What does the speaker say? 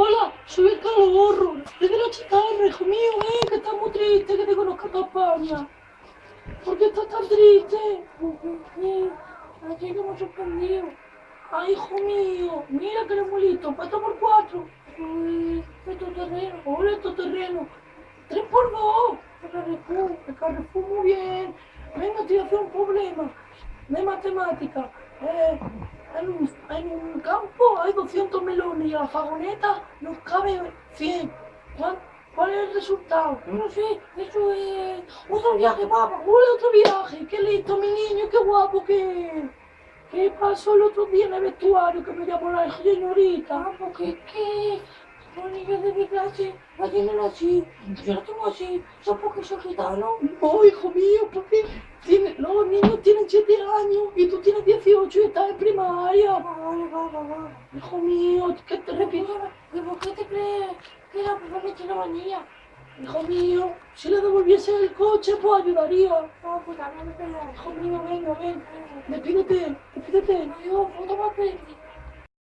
Hola, soy el calorro, desde la chitarra, hijo mío, ven, que estás muy triste, que te conozca toda España. ¿Por qué estás tan triste? Porque, aquí que hemos sorprendido. Ay, hijo mío, mira que eres muy listo, por cuatro. Uy, esto terreno, hola, esto terreno. Tres por dos, el Carrefour, el Carrefour muy bien. Venga, te voy a hacer un problema de matemática. Eh, en, un, en un hay 200 melones y a la fagoneta nos cabe 100. ¿Cuál, cuál es el resultado? No sé, eso es otro viaje, papá. Otro viaje. Qué listo, mi niño, qué guapo que. ¿Qué pasó el otro día en el vestuario que me llamó la señorita? Ah, porque es que los niños de mi clase la tienen así, yo la tengo así, son porque soy gitano. No, hijo mío, porque tiene, 7 años y tú tienes 18 y estás en primaria. Vale, vale, vale. Hijo mío, ¿qué te repito? ¿Y por qué te crees que la papá me tiene manía? Hijo mío, si le devolviese el coche, pues ayudaría. No, pues también me pega. Hijo mío, venga, ven. Despídete, despídete. Adiós, puto papel.